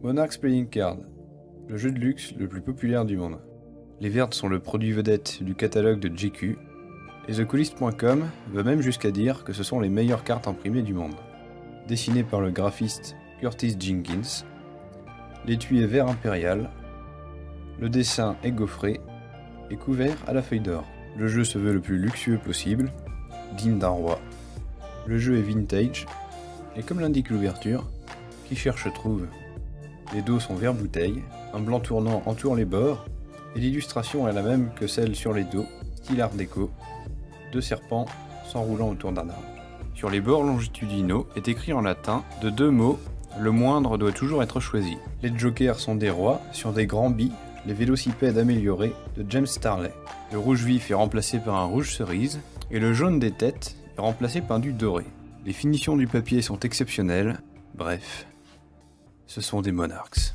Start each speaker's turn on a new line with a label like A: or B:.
A: Monarchs Playing Card, le jeu de luxe le plus populaire du monde. Les vertes sont le produit vedette du catalogue de GQ, et TheCoolist.com va même jusqu'à dire que ce sont les meilleures cartes imprimées du monde. Dessinées par le graphiste Curtis Jenkins, l'étui est vert impérial, le dessin est gaufré et couvert à la feuille d'or. Le jeu se veut le plus luxueux possible, digne d'un roi. Le jeu est vintage, et comme l'indique l'ouverture, qui cherche trouve. Les dos sont vert bouteille, un blanc tournant entoure les bords, et l'illustration est la même que celle sur les dos, style art déco, deux serpents s'enroulant autour d'un arbre. Sur les bords longitudinaux est écrit en latin, de deux mots, le moindre doit toujours être choisi. Les jokers sont des rois, sur des grands billes, les vélocipèdes améliorés de James Starley. Le rouge vif est remplacé par un rouge cerise, et le jaune des têtes est remplacé par du doré. Les finitions du papier sont exceptionnelles, bref, ce sont des monarques.